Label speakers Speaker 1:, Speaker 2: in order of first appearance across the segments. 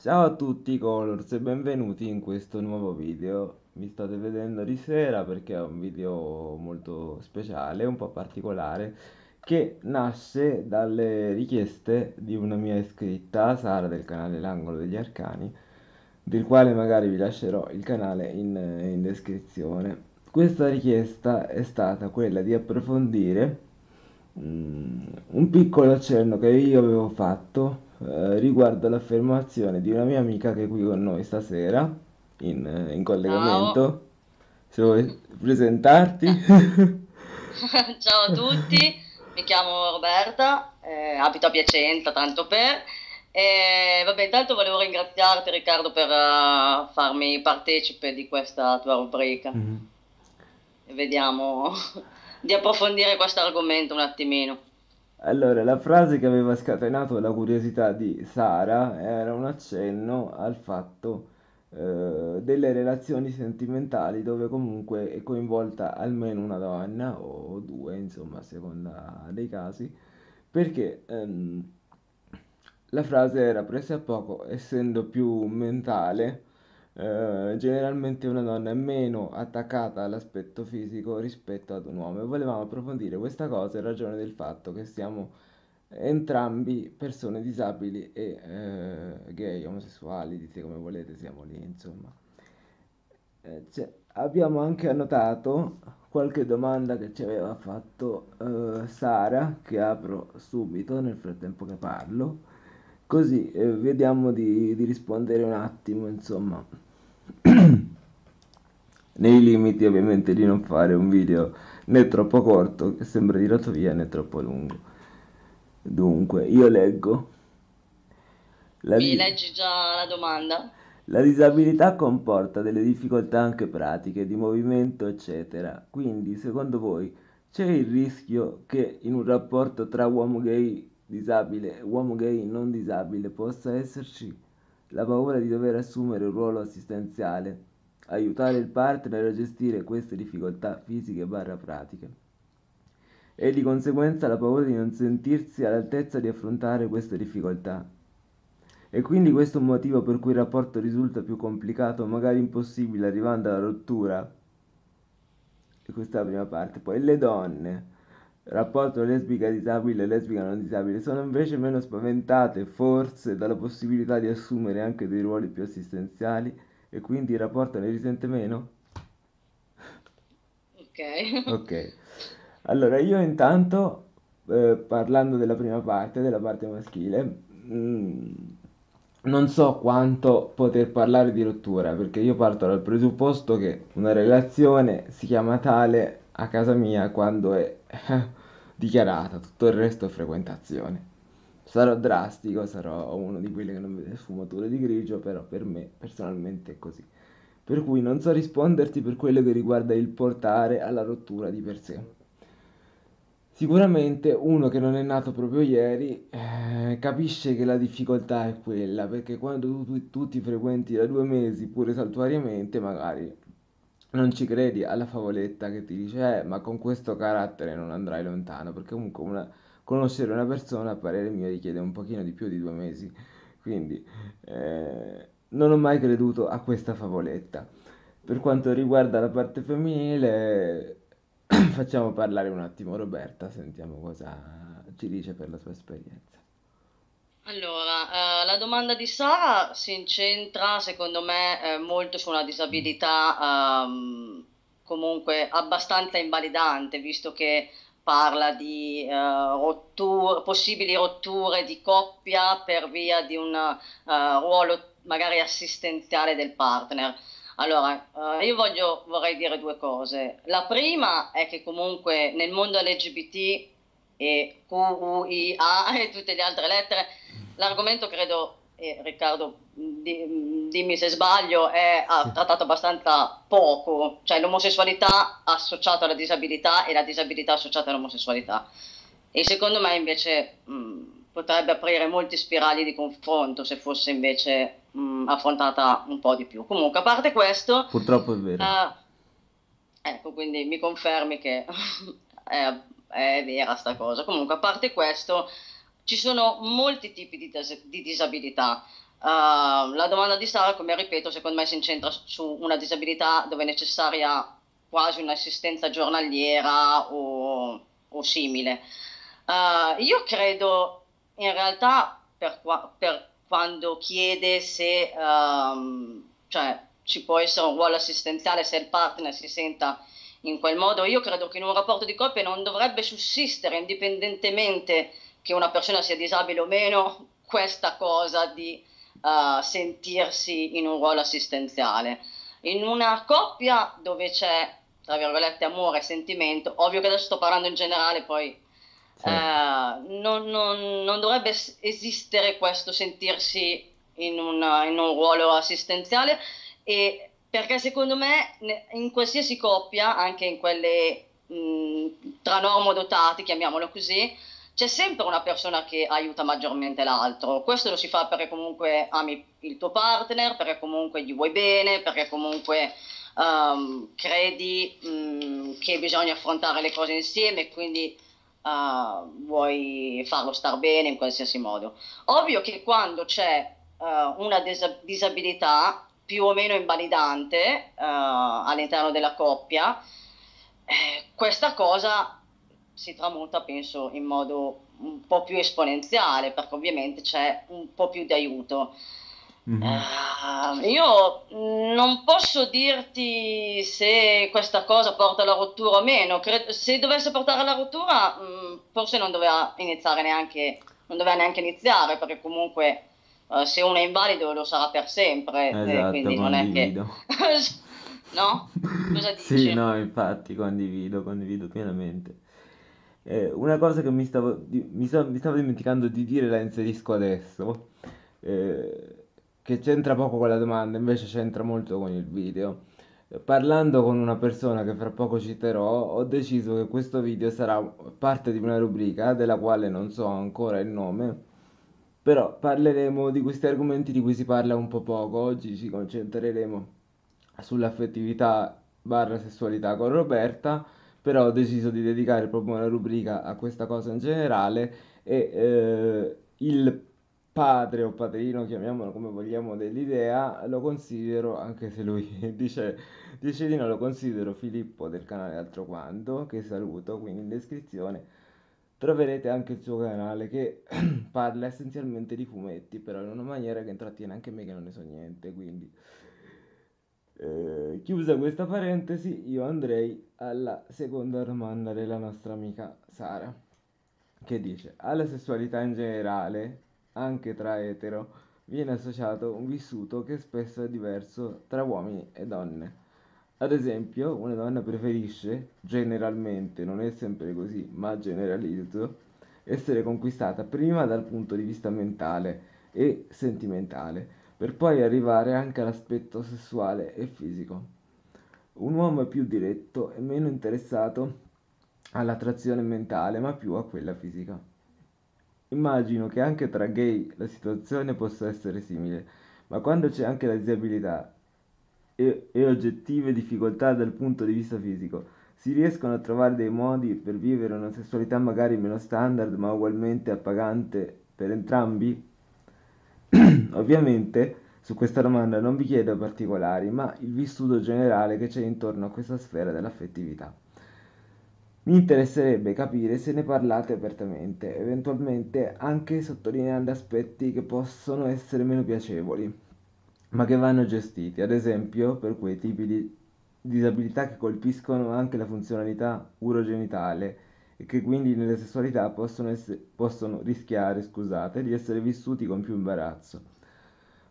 Speaker 1: Ciao a tutti Colors e benvenuti in questo nuovo video. Mi state vedendo di sera perché è un video molto speciale, un po' particolare, che nasce dalle richieste di una mia iscritta, Sara del canale L'Angolo degli Arcani, del quale magari vi lascerò il canale in, in descrizione. Questa richiesta è stata quella di approfondire mm, un piccolo accenno che io avevo fatto eh, riguardo l'affermazione di una mia amica che è qui con noi stasera in, eh, in
Speaker 2: Ciao,
Speaker 1: collegamento. Se vuoi presentarti.
Speaker 2: ciao a tutti, mi chiamo Roberta, eh, abito a Piacenza, tanto per. E, vabbè, intanto volevo ringraziarti Riccardo per eh, farmi partecipe di questa tua rubrica.
Speaker 1: Mhm.
Speaker 2: E vediamo di approfondire questo argomento un attimino.
Speaker 1: Allora, la frase che aveva scatenato la curiosità di Sara era un accenno al fatto eh, delle relazioni sentimentali dove comunque è coinvolta almeno una donna o due, insomma, a seconda dei casi, perché ehm, la frase era presa a poco, essendo più mentale, eh, generalmente una donna è meno attaccata all'aspetto fisico rispetto ad un uomo e volevamo approfondire questa cosa in ragione del fatto che siamo entrambi persone disabili e eh, gay, omosessuali, dite come volete, siamo lì, insomma. Eh, c'è- abbiamo anche annotato qualche domanda che ci aveva fatto eh, Sara, che apro subito nel frattempo che parlo, così eh, vediamo di, di rispondere un attimo, insomma, nei limiti ovviamente di non fare un video né troppo corto, che sembra tirato via, né troppo lungo. Dunque, io leggo. La,
Speaker 2: Mi
Speaker 1: di-
Speaker 2: leggi già la domanda?
Speaker 1: La disabilità comporta delle difficoltà anche pratiche, di movimento, eccetera. Quindi, secondo voi, c'è il rischio che in un rapporto tra uomo gay disabile uomo gay non disabile possa esserci la paura di dover assumere un ruolo assistenziale, aiutare il partner a gestire queste difficoltà fisiche barra pratiche? E di conseguenza la paura di non sentirsi all'altezza di affrontare queste difficoltà. E quindi questo è un motivo per cui il rapporto risulta più complicato, magari impossibile, arrivando alla rottura. E questa è la prima parte. Poi le donne, rapporto lesbica disabile e lesbica non disabile, sono invece meno spaventate, forse, dalla possibilità di assumere anche dei ruoli più assistenziali e quindi il rapporto ne risente meno?
Speaker 2: Ok.
Speaker 1: Ok. Allora, io intanto, eh, parlando della prima parte, della parte maschile, mm, non so quanto poter parlare di rottura, perché io parto dal presupposto che una relazione si chiama tale a casa mia quando è dichiarata, tutto il resto è frequentazione. Sarò drastico, sarò uno di quelli che non vede sfumature di grigio, però per me personalmente è così. Per cui non so risponderti per quello che riguarda il portare alla rottura di per sé. Sicuramente uno che non è nato proprio ieri eh, capisce che la difficoltà è quella, perché quando tu, tu- tu ti frequenti da due mesi, pure saltuariamente, magari non ci credi alla favoletta che ti dice, eh, ma con questo carattere non andrai lontano, perché comunque una- conoscere una persona, a parere mio, richiede un pochino di più di due mesi. Quindi eh, non ho mai creduto a questa favoletta. Per quanto riguarda la parte femminile, facciamo parlare un attimo Roberta, sentiamo cosa ci dice per la sua esperienza.
Speaker 2: Allora, eh, la domanda di Sara si incentra, secondo me, eh, molto su una disabilità ehm, comunque abbastanza invalidante, visto che parla di eh, rotture- possibili rotture di coppia per via di un eh, ruolo magari assistenziale del partner. Allora, eh, io voglio, vorrei dire due cose. La prima è che comunque nel mondo LGBT e QUIA e tutte le altre lettere L'argomento credo, e Riccardo, di- dimmi se sbaglio, è
Speaker 1: Sì.
Speaker 2: trattato abbastanza poco, cioè l'omosessualità associata alla disabilità e la disabilità associata all'omosessualità. E secondo me invece mh, potrebbe aprire molti spirali di confronto se fosse invece mh, affrontata un po' di più. Comunque, a parte questo,
Speaker 1: Purtroppo è vero.
Speaker 2: eh, ecco, quindi mi confermi che è, è vera sta cosa. Comunque, a parte questo, ci sono molti tipi di, dis- di disabilità. Uh, la domanda di Sara, come ripeto, secondo me si incentra su una disabilità dove è necessaria quasi un'assistenza giornaliera o, o simile. Uh, io credo in realtà per, qua, per quando chiede se um, cioè, ci può essere un ruolo assistenziale se il partner si senta in quel modo, io credo che in un rapporto di coppia non dovrebbe sussistere indipendentemente che una persona sia disabile o meno questa cosa di uh, sentirsi in un ruolo assistenziale. In una coppia dove c'è, tra virgolette, amore e sentimento, ovvio che adesso sto parlando in generale, poi sì. uh, non, non, non, dovrebbe esistere questo sentirsi in, una, in un ruolo assistenziale e perché secondo me in qualsiasi coppia, anche in quelle mh, tra normodotati, chiamiamolo così, c'è sempre una persona che aiuta maggiormente l'altro. Questo lo si fa perché comunque ami il tuo partner, perché comunque gli vuoi bene, perché comunque um, credi um, che bisogna affrontare le cose insieme quindi uh, vuoi farlo star bene in qualsiasi modo. Ovvio che quando c'è uh, una dis- disabilità più o meno invalidante uh, all'interno della coppia, eh, questa cosa si tramuta, penso, in modo un po' più esponenziale, perché ovviamente c'è un po' più di aiuto. Mm-hmm. Uh, io non posso dirti se questa cosa porta alla rottura o meno. Cred- se dovesse portare alla rottura, mh, mm, forse non doveva iniziare neanche, non doveva neanche iniziare, perché comunque uh, se uno è invalido lo sarà per sempre.
Speaker 1: Eh, esatto,
Speaker 2: eh, quindi
Speaker 1: non è che.
Speaker 2: no? Cosa dici?
Speaker 1: Sì, no, infatti condivido, condivido pienamente. Eh, una cosa che mi stavo, mi, sta- mi stavo dimenticando di dire la inserisco adesso, eh, che c'entra poco con la domanda, invece c'entra molto con il video. Eh, Parlando con una persona che fra poco citerò, ho deciso che questo video sarà parte di una rubrica della quale non so ancora il nome, però parleremo di questi argomenti di cui si parla un po' poco. Oggi ci concentreremo sull'affettività barra sessualità con Roberta però ho deciso di dedicare proprio una rubrica a questa cosa in generale e eh, il padre o padrino, chiamiamolo come vogliamo, dell'idea, lo considero, anche se lui dice, dice di no, lo considero Filippo del canale Altro Quanto, che saluto, quindi in descrizione troverete anche il suo canale che parla essenzialmente di fumetti, però in una maniera che intrattiene anche me che non ne so niente, quindi... Eh, chiusa questa parentesi, io andrei alla seconda domanda della nostra amica Sara, che dice: Alla sessualità in generale, anche tra etero, viene associato un vissuto che spesso è diverso tra uomini e donne. Ad esempio, una donna preferisce, generalmente, non è sempre così, ma generalizzo, essere conquistata prima dal punto di vista mentale e sentimentale per poi arrivare anche all'aspetto sessuale e fisico. Un uomo è più diretto e meno interessato all'attrazione mentale, ma più a quella fisica. Immagino che anche tra gay la situazione possa essere simile, ma quando c'è anche la disabilità e, e oggettive difficoltà dal punto di vista fisico, si riescono a trovare dei modi per vivere una sessualità magari meno standard, ma ugualmente appagante per entrambi? Ovviamente su questa domanda non vi chiedo particolari, ma il vissuto generale che c'è intorno a questa sfera dell'affettività. Mi interesserebbe capire se ne parlate apertamente, eventualmente anche sottolineando aspetti che possono essere meno piacevoli, ma che vanno gestiti, ad esempio per quei tipi di disabilità che colpiscono anche la funzionalità urogenitale e che quindi nelle sessualità possono, essere, possono rischiare, scusate, di essere vissuti con più imbarazzo.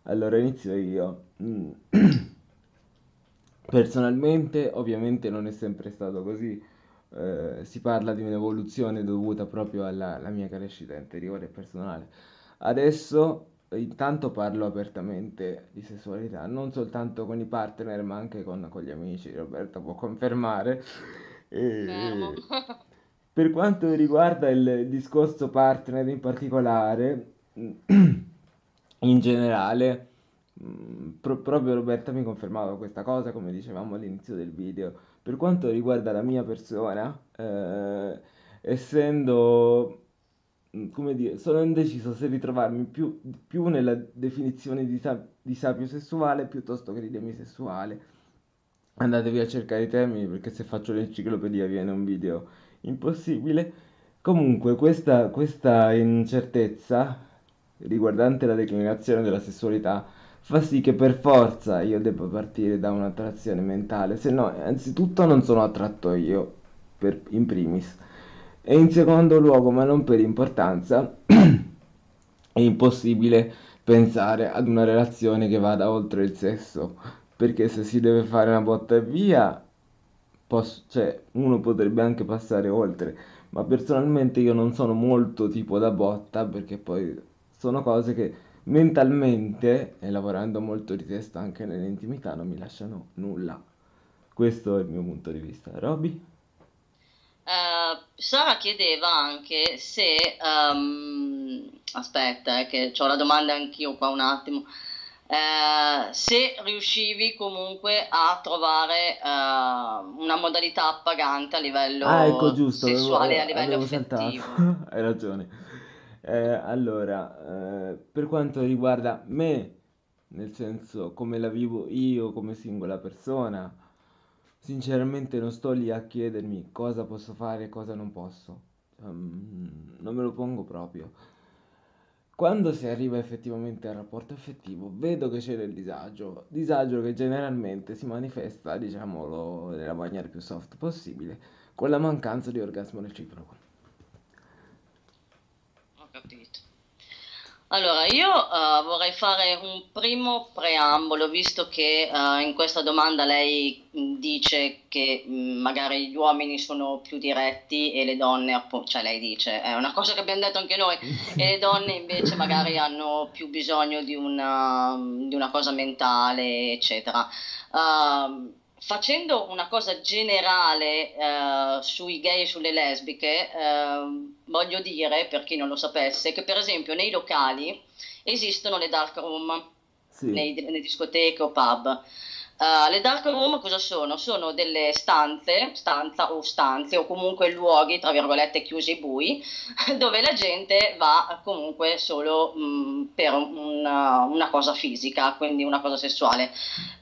Speaker 1: Allora inizio io. Mm. Personalmente, ovviamente non è sempre stato così. Eh, si parla di un'evoluzione dovuta proprio alla, alla mia crescita interiore e personale. Adesso intanto parlo apertamente di sessualità, non soltanto con i partner, ma anche con, con gli amici. Roberta può confermare. E, per quanto riguarda il discorso partner in particolare, in generale, mm, pro- proprio Roberta mi confermava questa cosa, come dicevamo all'inizio del video. Per quanto riguarda la mia persona, eh, essendo come dire, sono indeciso se ritrovarmi più, più nella definizione di, di sapio sessuale piuttosto che di demisessuale. Andatevi a cercare i termini perché se faccio l'enciclopedia viene un video impossibile. Comunque, questa, questa incertezza riguardante la declinazione della sessualità fa sì che per forza io debba partire da un'attrazione mentale, se no, anzitutto non sono attratto io, per, in primis, e in secondo luogo, ma non per importanza, è impossibile pensare ad una relazione che vada oltre il sesso, perché se si deve fare una botta e via, posso, cioè, uno potrebbe anche passare oltre, ma personalmente io non sono molto tipo da botta, perché poi sono cose che mentalmente, e lavorando molto di testa anche nell'intimità, non mi lasciano nulla. Questo è il mio punto di vista. Roby?
Speaker 2: Eh, Sara chiedeva anche se, ehm, aspetta, eh, che ho la domanda anch'io qua un attimo, eh, se riuscivi comunque a trovare eh, una modalità appagante a
Speaker 1: Ah, ecco,
Speaker 2: livello
Speaker 1: giusto,
Speaker 2: sessuale a
Speaker 1: eh,
Speaker 2: livello
Speaker 1: avevo saltato.
Speaker 2: affettivo.
Speaker 1: Hai ragione. Eh, allora, eh, per quanto riguarda me, nel senso come la vivo io come singola persona, sinceramente non sto lì a chiedermi cosa posso fare e cosa non posso. Ehm, non me lo pongo proprio. Quando si arriva effettivamente al rapporto effettivo, vedo che c'è del disagio, disagio che generalmente si manifesta, diciamolo nella maniera più soft possibile, con la mancanza di orgasmo reciproco.
Speaker 2: Ho capito. Allora, io eh, vorrei fare un primo preambolo, visto che eh, in questa domanda lei mh, dice che mh, magari gli uomini sono più diretti e le donne, cioè lei dice, è una cosa che abbiamo detto anche noi, e le donne invece magari hanno più bisogno di una, di una cosa mentale, eccetera. Ehm, facendo una cosa generale eh, sui gay e sulle lesbiche, ehm, voglio dire, per chi non lo sapesse, che per esempio nei locali esistono le dark room,
Speaker 1: Sì,
Speaker 2: nei- nelle discoteche o pub. Eh, le dark room cosa sono? Sono delle stanze, stanza o stanze o comunque luoghi, tra virgolette, chiusi e bui, dove la gente va comunque solo mh, per una, una cosa fisica, quindi una cosa sessuale.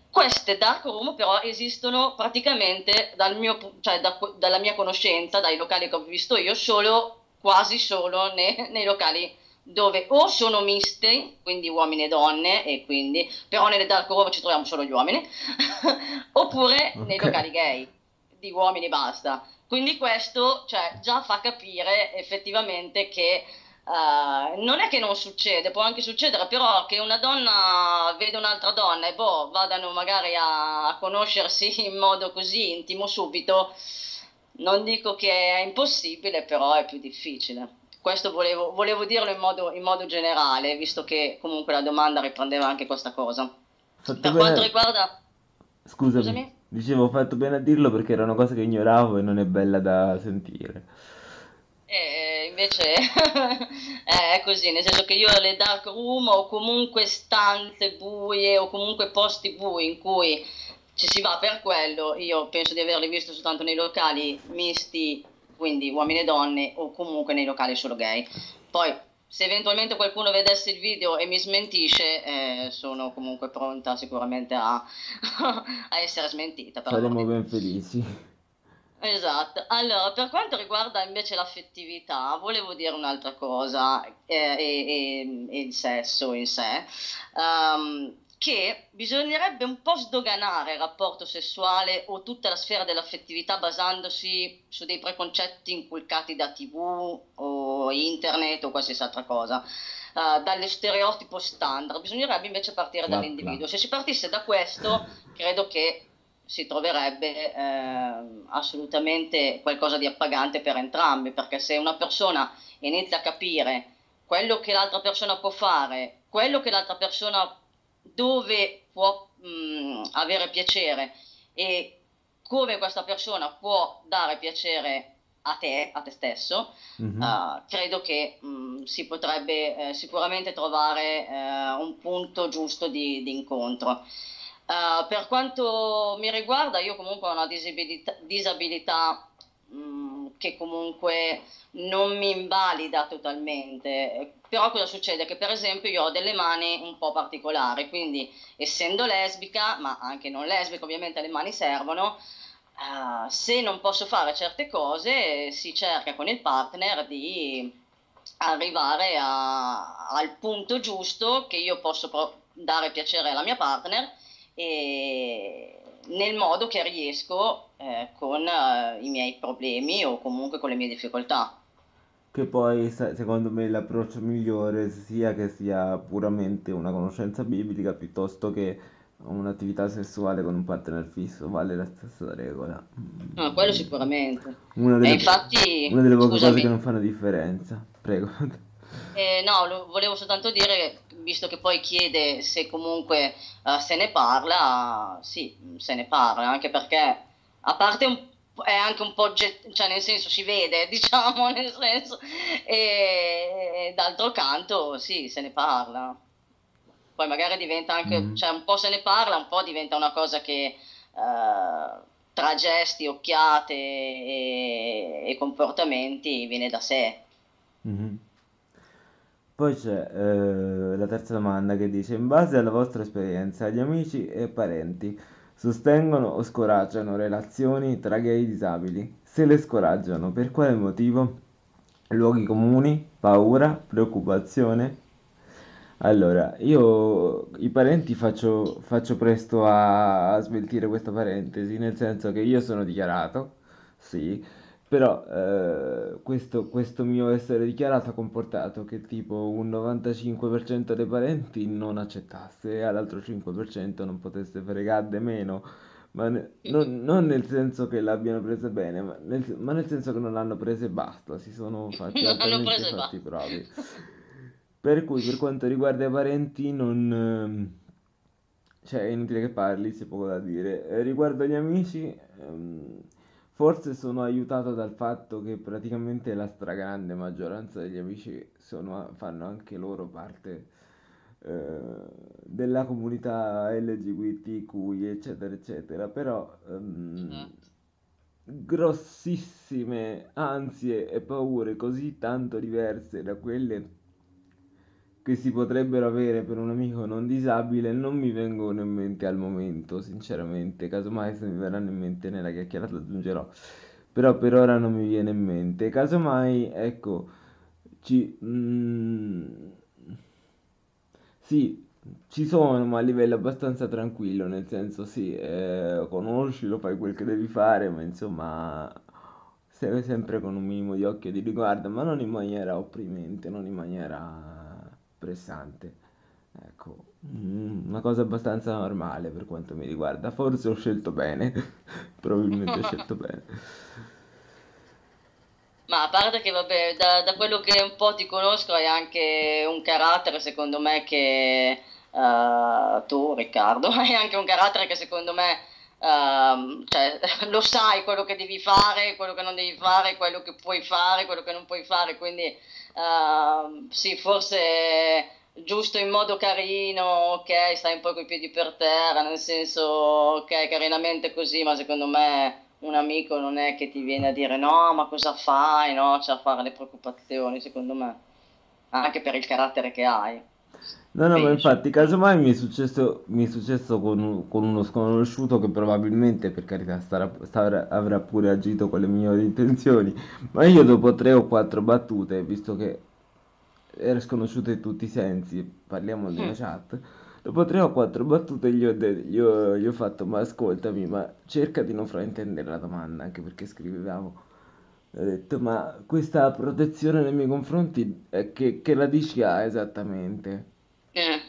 Speaker 2: Queste dark room però esistono praticamente dal mio cioè da- dalla mia conoscenza, dai locali che ho visto io, solo, quasi solo ne- nei locali dove o sono miste, quindi uomini e donne, e quindi, però nelle dark room ci troviamo solo gli uomini, oppure nei
Speaker 1: ok.
Speaker 2: locali gay, di uomini e basta. Quindi questo, cioè, già fa capire effettivamente che eh, non è che non succede, può anche succedere, però che una donna vede un'altra donna e boh, vadano magari a, a conoscersi in modo così intimo subito, non dico che è impossibile, però è più difficile. Questo volevo, volevo dirlo in modo, in modo generale, visto che comunque la domanda riprendeva anche questa cosa.
Speaker 1: Fatto
Speaker 2: Per quanto
Speaker 1: bene.
Speaker 2: riguarda...
Speaker 1: Scusami,
Speaker 2: Scusami?
Speaker 1: dicevo ho fatto bene a dirlo perché era una cosa che ignoravo e non è bella da sentire.
Speaker 2: E invece è così, nel senso che io le dark room o comunque stanze buie o comunque posti bui in cui ci si va per quello, io penso di averli visti soltanto nei locali misti, quindi uomini e donne, o comunque nei locali solo gay. Poi, se eventualmente qualcuno vedesse il video e mi smentisce, eh, sono comunque pronta sicuramente a, a essere smentita,
Speaker 1: Saremo ben felici.
Speaker 2: Esatto, allora per quanto riguarda invece l'affettività, volevo dire un'altra cosa eh, e, e- e il sesso in sé, ehm, che bisognerebbe un po' sdoganare il rapporto sessuale o tutta la sfera dell'affettività basandosi su dei preconcetti inculcati da TV o internet o qualsiasi altra cosa, eh, dallo stereotipo standard, bisognerebbe invece partire dall'individuo. Se si partisse da questo, credo che si troverebbe ehm, assolutamente qualcosa di appagante per entrambi, perché se una persona inizia a capire quello che l'altra persona può fare, quello che l'altra persona dove può mh, avere piacere e come questa persona può dare piacere a te, a te stesso,
Speaker 1: Mhm.
Speaker 2: eh, credo che mh, si potrebbe eh, sicuramente trovare eh, un punto giusto di, di incontro. Eh, per quanto mi riguarda, io comunque ho una disabilità, disabilità, mh, che comunque non mi invalida totalmente. Però cosa succede? Che per esempio io ho delle mani un po' particolari, quindi essendo lesbica, ma anche non lesbica, ovviamente le mani servono, uh, se non posso fare certe cose si cerca con il partner di arrivare a, al punto giusto che io posso dare piacere alla mia partner e nel modo che riesco eh, con eh, i miei problemi o comunque con le mie difficoltà.
Speaker 1: Che poi secondo me l'approccio migliore sia che sia puramente una conoscenza biblica piuttosto che un'attività sessuale con un partner fisso, vale la stessa regola.
Speaker 2: No, quello sicuramente.
Speaker 1: Una delle,
Speaker 2: infatti,
Speaker 1: una delle poche cose che non fanno differenza. Prego.
Speaker 2: Eh, no, volevo soltanto dire, visto che poi chiede se comunque uh, se ne parla, sì, se ne parla, anche perché a parte un è anche un po' get- cioè nel senso si vede diciamo nel senso e, e d'altro canto sì se ne parla poi magari diventa anche mm. cioè un po' se ne parla un po' diventa una cosa che uh, tra gesti occhiate e, e, comportamenti viene da sé
Speaker 1: mm-hmm. Poi c'è eh, la terza domanda che dice: In base alla vostra esperienza, gli amici e parenti sostengono o scoraggiano relazioni tra gay disabili? Se le scoraggiano, per quale motivo? Luoghi comuni, paura, preoccupazione? Allora, io i parenti faccio, faccio presto a, a sveltire questa parentesi, nel senso che io sono dichiarato, sì, però eh, questo, questo mio essere dichiarato ha comportato che tipo un 95% dei parenti non accettasse e all'altro 5% non potesse fregare meno, ma ne- non, non nel senso che l'abbiano presa bene, ma nel, ma nel senso che non l'hanno presa e basta, si sono fatti altamente fatti bravi. Per cui per quanto riguarda i parenti non... ehm, cioè è inutile che parli, c'è poco da dire. Eh, riguardo agli amici... ehm, Forse sono aiutato dal fatto che praticamente la stragrande maggioranza degli amici sono- fanno anche loro parte eh, della comunità LGBTQI, eccetera, eccetera, però
Speaker 2: Esatto.
Speaker 1: grossissime ansie e paure così tanto diverse da quelle che si potrebbero avere per un amico non disabile non mi vengono in mente al momento, sinceramente. Casomai se mi verranno in mente nella chiacchierata aggiungerò. Però per ora non mi viene in mente. Casomai, ecco, ci... mm, sì, ci sono, ma a livello abbastanza tranquillo, nel senso sì, eh, conosci, lo fai quel che devi fare, ma insomma, sempre con un minimo di occhio di riguardo, ma non in maniera opprimente, non in maniera pressante. Ecco, mm, una cosa abbastanza normale per quanto mi riguarda. Forse ho scelto bene, probabilmente ho scelto bene.
Speaker 2: Ma a parte che, vabbè, da, da quello che un po' ti conosco hai anche un carattere, secondo me, che eh, tu, Riccardo, hai anche un carattere che secondo me, ehm, cioè, lo sai quello che devi fare, quello che non devi fare, quello che puoi fare, quello che non puoi fare, quindi ehm, sì, forse giusto in modo carino, ok, stai un po' coi piedi per terra, nel senso, ok, carinamente così, ma secondo me un amico non è che ti viene a dire no, ma cosa fai, no, c'è a fare le preoccupazioni, secondo me, anche per il carattere che hai,
Speaker 1: No, no, ma infatti, casomai mi è successo, mi è successo con, un- con uno sconosciuto che probabilmente, per carità, starà- starà- avrà pure agito con le migliori intenzioni, ma io dopo tre o quattro battute, visto che era sconosciuto in tutti i sensi, parliamo di una
Speaker 2: Mm,
Speaker 1: chat, dopo tre o quattro battute gli ho, de- gli ho- gli ho fatto, ma ascoltami, ma cerca di non fraintendere la domanda, anche perché scrivevamo. Ho detto, ma questa protezione nei miei confronti, eh, che, che radici ha esattamente?
Speaker 2: Eh,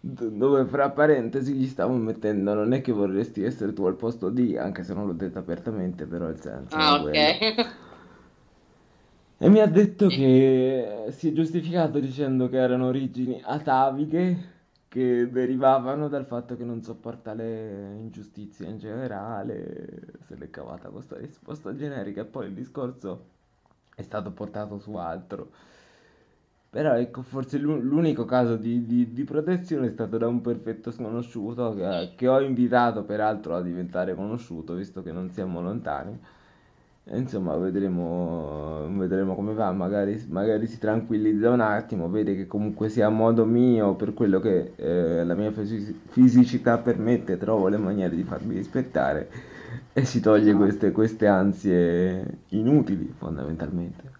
Speaker 1: dove fra parentesi gli stavo mettendo, non è che vorresti essere tu al posto di, anche se non l'ho detto apertamente, però il senso
Speaker 2: Ah, ok.
Speaker 1: E mi ha detto che si è giustificato dicendo che erano origini atavighe che derivavano dal fatto che non sopporta le ingiustizie in generale, se l'è cavata questa risposta generica e poi il discorso è stato portato su altro. Però ecco, forse l'u- l'unico caso di, di- di protezione è stato da un perfetto sconosciuto che, che ho invitato peraltro a diventare conosciuto, visto che non siamo lontani. E insomma, vedremo, vedremo come va, magari, magari si tranquillizza un attimo, vede che comunque sia a modo mio, per quello che eh, la mia fisi- fisicità permette, trovo le maniere di farmi rispettare e si toglie
Speaker 2: Esatto.
Speaker 1: queste, queste ansie inutili, fondamentalmente.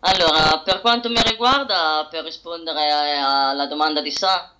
Speaker 2: Allora, per quanto mi riguarda, per rispondere alla domanda di Sara,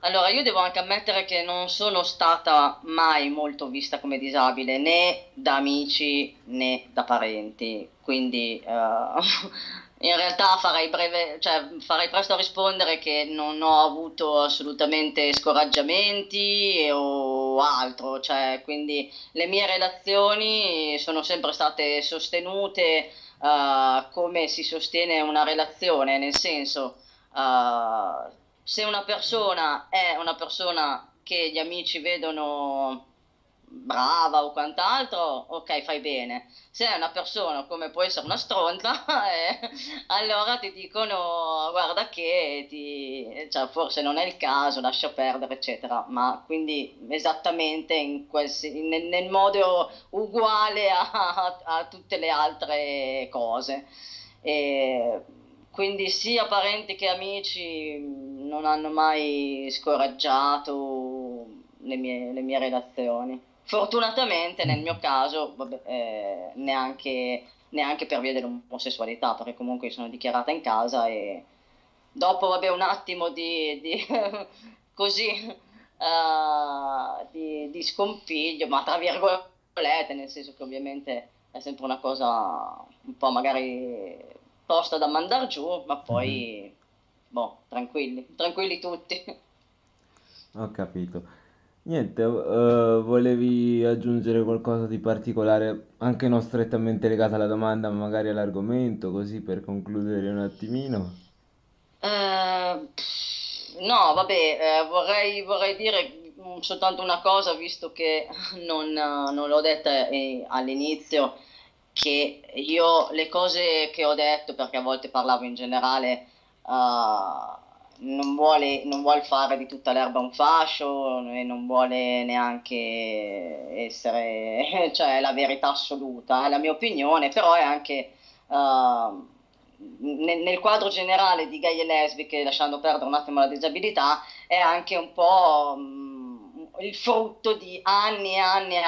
Speaker 2: allora io devo anche ammettere che non sono stata mai molto vista come disabile, né da amici né da parenti, quindi eh, in realtà farei breve, cioè, farei presto a rispondere che non ho avuto assolutamente scoraggiamenti o altro, cioè, quindi le mie relazioni sono sempre state sostenute uh, come si sostiene una relazione, nel senso, uh, se una persona è una persona che gli amici vedono brava o quant'altro, ok, fai bene. Se è una persona come può essere una stronza, eh, allora ti dicono guarda che ti, cioè, forse non è il caso, lascia perdere, eccetera. Ma quindi esattamente qualsi, nel, nel modo uguale a, a, a tutte le altre cose. E quindi sia parenti che amici non hanno mai scoraggiato le mie, le mie relazioni. Fortunatamente nel mio caso, vabbè, eh, neanche, neanche per via dell'omosessualità, perché comunque sono dichiarata in casa e dopo vabbè, un attimo di, di così uh, di, di scompiglio, ma tra virgolette, nel senso che ovviamente è sempre una cosa un po' magari tosta da mandare giù, ma poi, boh, tranquilli, tranquilli tutti.
Speaker 1: Ho capito. Niente, eh, volevi aggiungere qualcosa di particolare, anche non strettamente legato alla domanda, ma magari all'argomento, così per concludere un attimino?
Speaker 2: Eh, no, vabbè, eh, vorrei, vorrei dire mm, soltanto una cosa, visto che non, eh, non l'ho detta eh, all'inizio, che io le cose che ho detto, perché a volte parlavo in generale, eh, non vuole, non vuol fare di tutta l'erba un fascio e non vuole neanche essere, cioè, la verità assoluta, è la mia opinione, però è anche uh, nel, nel, quadro generale di gay e lesbiche, lasciando perdere un attimo la disabilità, è anche un po' um, il frutto di anni e anni e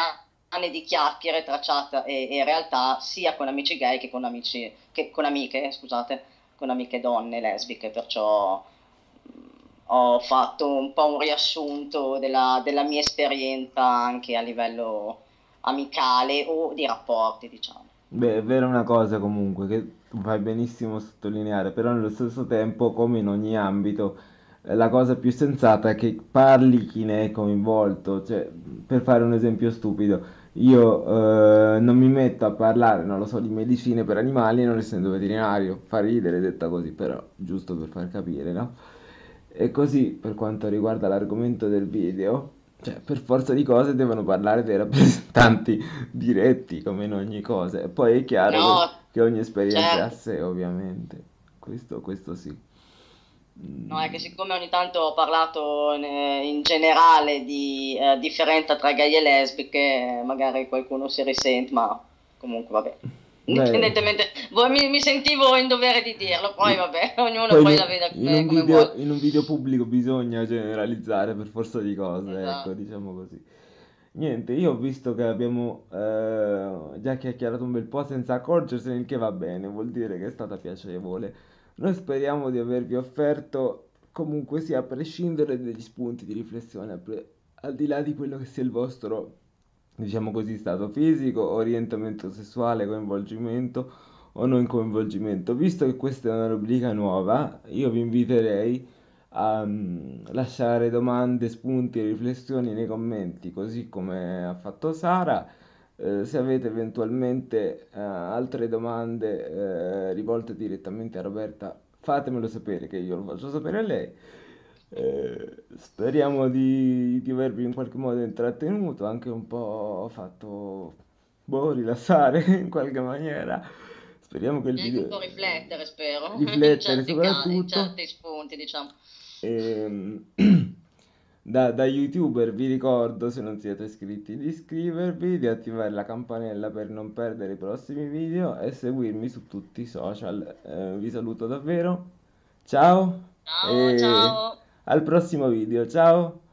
Speaker 2: anni di chiacchiere tracciate e, e realtà sia con amici gay che con, amici, che con amiche, scusate, con amiche donne lesbiche, perciò ho fatto un po' un riassunto della, della mia esperienza anche a livello amicale o di rapporti, diciamo.
Speaker 1: Beh, è vera una cosa comunque che fai benissimo sottolineare, però nello stesso tempo, come in ogni ambito, eh, la cosa più sensata è che parli chi ne è coinvolto. Cioè, per fare un esempio stupido, io eh, non mi metto a parlare, non lo so, di medicine per animali non essendo veterinario. Fa ridere detta così, però giusto per far capire, no? E così per quanto riguarda l'argomento del video, cioè per forza di cose devono parlare dei rappresentanti diretti come in ogni cosa. E poi è chiaro che,
Speaker 2: No,
Speaker 1: che ogni esperienza
Speaker 2: certo.
Speaker 1: sé, ovviamente. Questo, questo sì.
Speaker 2: No, è che siccome ogni tanto ho parlato eh, in generale di eh, differenza tra gay e lesbiche, magari qualcuno si risente, ma comunque vabbè. Indipendentemente, voi- mi, mi sentivo in dovere di dirlo, poi vabbè, ognuno
Speaker 1: poi
Speaker 2: poi la veda
Speaker 1: in un video,
Speaker 2: vuole.
Speaker 1: in un video pubblico bisogna generalizzare per forza di cose, ecco,
Speaker 2: Esatto.
Speaker 1: diciamo così. Niente, io ho visto che abbiamo eh, già chiacchierato un bel po' senza accorgersene, il che va bene, vuol dire che è stata piacevole. Noi speriamo di avervi offerto, comunque sia, a prescindere degli spunti di riflessione, al di là di quello che sia il vostro, diciamo così, stato fisico, orientamento sessuale, coinvolgimento o non coinvolgimento. Visto che questa è una rubrica nuova, io vi inviterei a mm, lasciare domande, spunti e riflessioni nei commenti, così come ha fatto Sara. Eh, se avete eventualmente eh, altre domande eh, rivolte direttamente a Roberta, fatemelo sapere che io lo faccio sapere a lei. Eh, speriamo di, di avervi in qualche modo intrattenuto, anche un po' fatto boh, rilassare in qualche maniera. Speriamo che il
Speaker 2: E anche un
Speaker 1: video
Speaker 2: po' riflettere, spero,
Speaker 1: riflettere
Speaker 2: certi casi, in
Speaker 1: soprattutto.
Speaker 2: certi spunti, diciamo.
Speaker 1: Ehm, da, da YouTuber vi ricordo, se non siete iscritti, di iscrivervi, di attivare la campanella per non perdere i prossimi video e seguirmi su tutti i social. Eh, vi saluto davvero, ciao
Speaker 2: Ciao,
Speaker 1: e
Speaker 2: ciao.
Speaker 1: Al prossimo video, ciao!